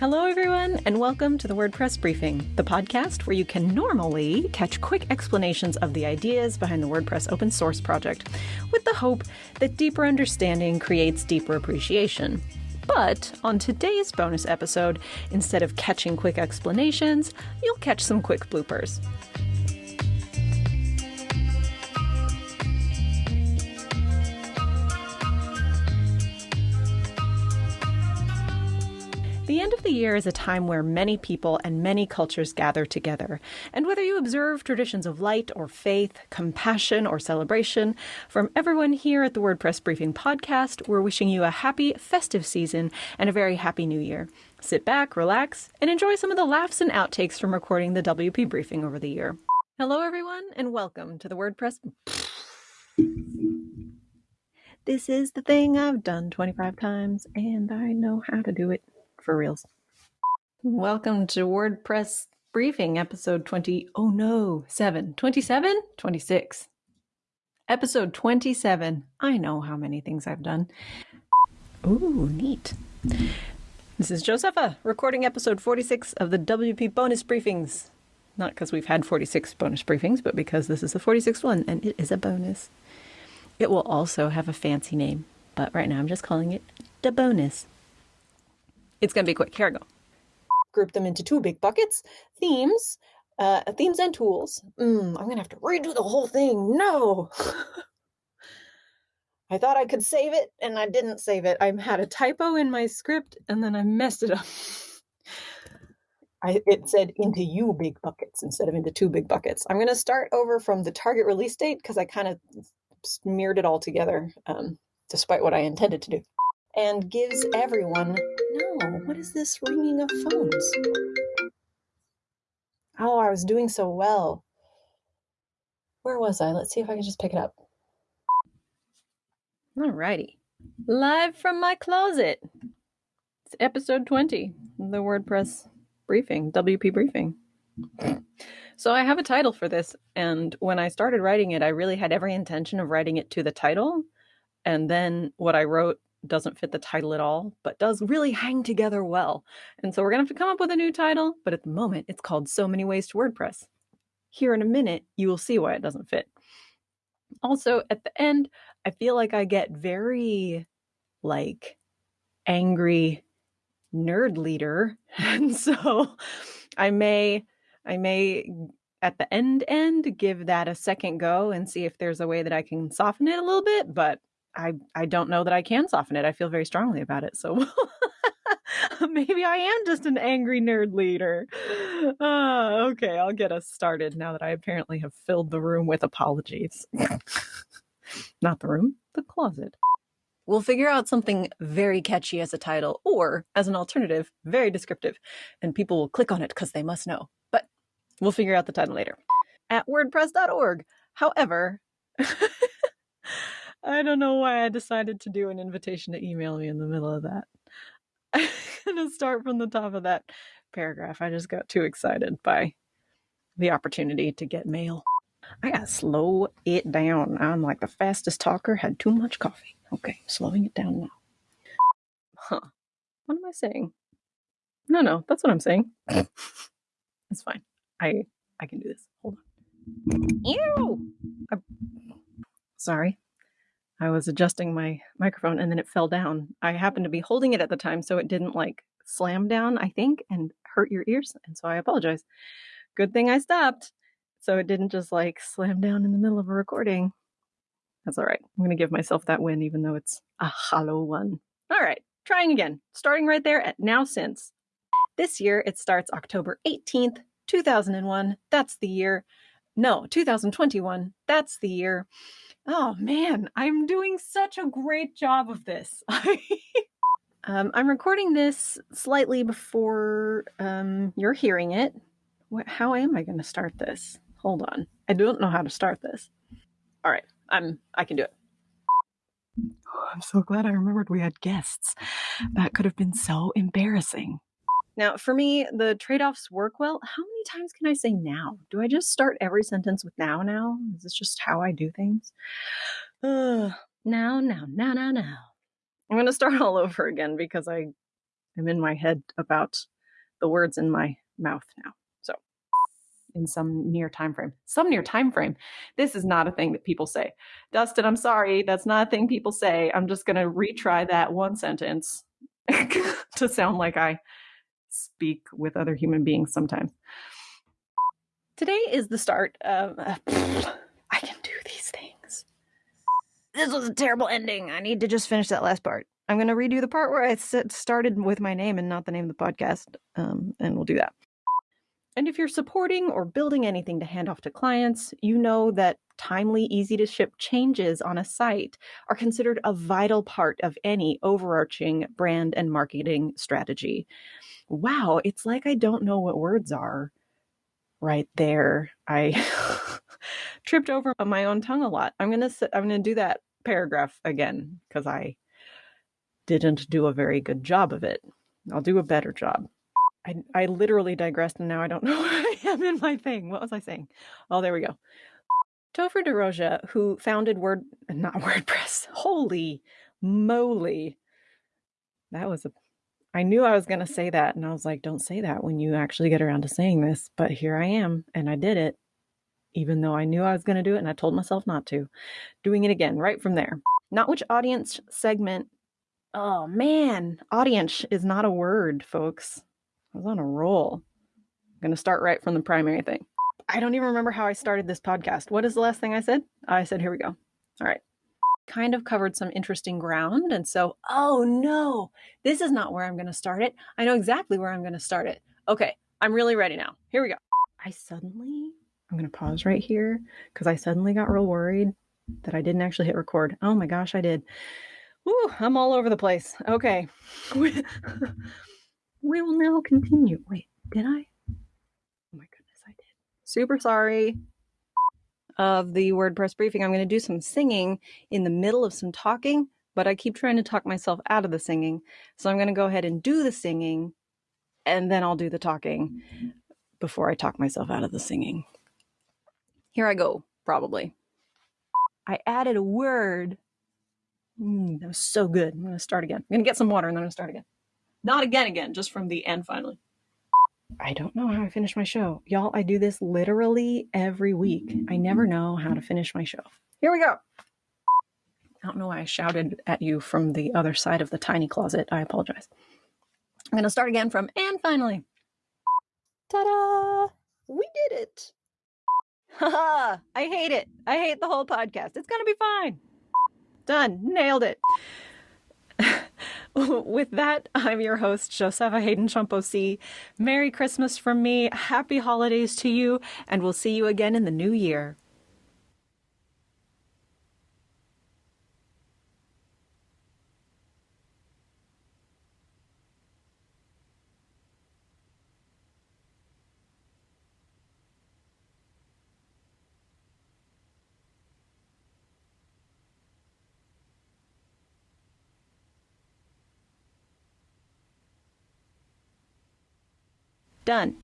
Hello, everyone, and welcome to the WordPress Briefing, the podcast where you can normally catch quick explanations of the ideas behind the WordPress open source project, with the hope that deeper understanding creates deeper appreciation. But on today's bonus episode, instead of catching quick explanations, you'll catch some quick bloopers. The end of the year is a time where many people and many cultures gather together. And whether you observe traditions of light or faith, compassion or celebration, from everyone here at the WordPress Briefing podcast, we're wishing you a happy, festive season and a very happy new year. Sit back, relax, and enjoy some of the laughs and outtakes from recording the WP Briefing over the year. Hello, everyone, and welcome to the WordPress. This is the thing I've done 25 times, and I know how to do it for reals. Welcome to WordPress Briefing, episode 20. Oh no, 7. 27? 26. Episode 27. I know how many things I've done. Ooh, neat. This is Josepha, recording episode 46 of the WP bonus briefings. Not because we've had 46 bonus briefings, but because this is the 46th one and it is a bonus. It will also have a fancy name, but right now I'm just calling it the bonus. It's going to be quick. Here I go. Group them into two big buckets themes, uh, themes and tools. Mm, I'm going to have to redo the whole thing. No. I thought I could save it and I didn't save it. I had a typo in my script and then I messed it up. I, it said into you big buckets instead of into two big buckets. I'm going to start over from the target release date because I kind of smeared it all together, um, despite what I intended to do and gives everyone. No, Oh, what is this ringing of phones? Oh, I was doing so well. Where was I? Let's see if I can just pick it up. Alrighty. Live from my closet. It's episode 20, the WordPress briefing, WP briefing. So I have a title for this, and when I started writing it, I really had every intention of writing it to the title. And then what I wrote doesn't fit the title at all, but does really hang together well. And so we're going to have to come up with a new title, but at the moment it's called So Many Ways to WordPress. Here in a minute, you will see why it doesn't fit. Also, at the end, I feel like I get very like angry nerd leader. And so I may I may at the end end give that a second go and see if there's a way that I can soften it a little bit, but I I don't know that I can soften it. I feel very strongly about it. So maybe I am just an angry nerd leader. Uh, okay, I'll get us started now that I apparently have filled the room with apologies. Not the room, the closet. We'll figure out something very catchy as a title or as an alternative, very descriptive, and people will click on it because they must know. But we'll figure out the title later. At wordpress.org. However, I don't know why I decided to do an invitation to email me in the middle of that. I'm going to start from the top of that paragraph. I just got too excited by the opportunity to get mail. I gotta slow it down. I'm like the fastest talker, had too much coffee. Okay, slowing it down now. Huh. What am I saying? No, no, that's what I'm saying. it's fine. I I can do this. Hold on. Ew! I, sorry. I was adjusting my microphone and then it fell down. I happened to be holding it at the time so it didn't like slam down, I think, and hurt your ears. And so I apologize. Good thing I stopped so it didn't just like slam down in the middle of a recording. That's all right. I'm going to give myself that win even though it's a hollow one. All right, trying again. Starting right there at now since. This year it starts October 18th, 2001. That's the year. No, 2021. That's the year. Oh man, I'm doing such a great job of this. um, I'm recording this slightly before um, you're hearing it. What, how am I going to start this? Hold on, I don't know how to start this. All right, I'm. I can do it. Oh, I'm so glad I remembered we had guests. That could have been so embarrassing. Now, for me, the trade offs work well. How many times can I say now? Do I just start every sentence with now, now? Is this just how I do things? Now, now, now, now, now. I'm going to start all over again because I am in my head about the words in my mouth now. So, in some near time frame, some near time frame. This is not a thing that people say. Dustin, I'm sorry, that's not a thing people say. I'm just going to retry that one sentence to sound like I speak with other human beings sometimes. Today is the start of. Uh, I can do these things. This was a terrible ending. I need to just finish that last part. I'm going to redo the part where I started with my name and not the name of the podcast, um, and we'll do that. And if you're supporting or building anything to hand off to clients, you know that timely, easy to ship changes on a site are considered a vital part of any overarching brand and marketing strategy. Wow, it's like I don't know what words are right there. I tripped over my own tongue a lot. I'm going to I'm going to do that paragraph again cuz I didn't do a very good job of it. I'll do a better job. I, I literally digressed and now I don't know where I am in my thing. What was I saying? Oh, there we go. Topher DeRosia, who founded Word, not WordPress. Holy moly. That was a I knew I was going to say that. And I was like, don't say that when you actually get around to saying this. But here I am. And I did it, even though I knew I was going to do it. And I told myself not to. Doing it again right from there. Not which audience segment. Oh, man. Audience is not a word, folks. I was on a roll. I'm going to start right from the primary thing. I don't even remember how I started this podcast. What is the last thing I said? I said, here we go. All right kind of covered some interesting ground. And so, oh no, this is not where I'm going to start it. I know exactly where I'm going to start it. Okay, I'm really ready now. Here we go. I suddenly, I'm going to pause right here because I suddenly got real worried that I didn't actually hit record. Oh my gosh, I did. Ooh, I'm all over the place. Okay. we will now continue. Wait, did I? Oh my goodness, I did. Super sorry of the WordPress briefing, I'm going to do some singing in the middle of some talking, but I keep trying to talk myself out of the singing. So I'm going to go ahead and do the singing and then I'll do the talking before I talk myself out of the singing. Here I go, probably. I added a word. Mm, that was so good. I'm going to start again. I'm going to get some water and then I'm going to start again. Not again, again, just from the end finally. I don't know how I finish my show. Y'all, I do this literally every week. I never know how to finish my show. Here we go. I don't know why I shouted at you from the other side of the tiny closet. I apologize. I'm going to start again from and finally. Ta da! We did it. Haha! I hate it. I hate the whole podcast. It's going to be fine. Done. Nailed it. With that, I'm your host, Josepha Haden Chomphosy. Merry Christmas from me, happy holidays to you, and we'll see you again in the new year. Done.